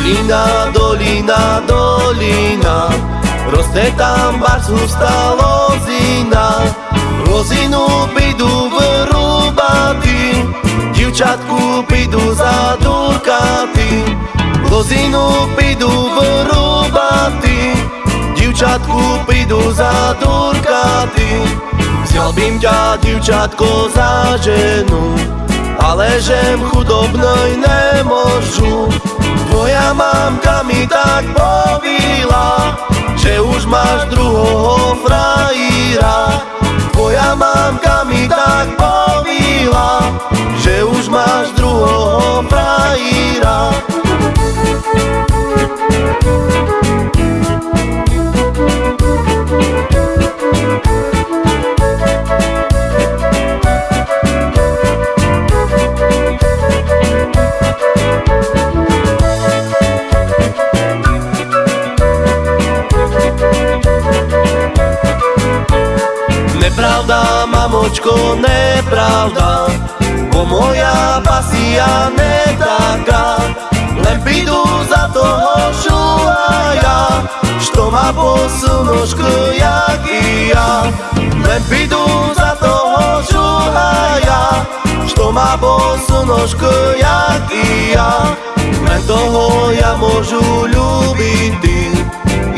Dolina, dolina, dolina Roste tam barz hustá lozina Lozinu pidu vyrúbati Divčatku pidu za durkati Lozinu pidu vyrúbati Divčatku pidu za durkati Vzal bym ťa, divčatko, za ženu ale mi tak povila Že už máš druhého frajíra Lučko nepravda Ko moja pasija ne taka Lempidu zato hošua ja Što ma posunuš kojak i ja za zato hošua ja Što ma posunuš kojak i ja Men toho ja možu ljubiti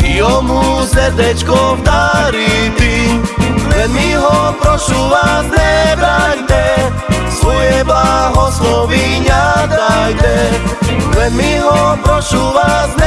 I omu srdečkom dariti No es mi hijo, pero su base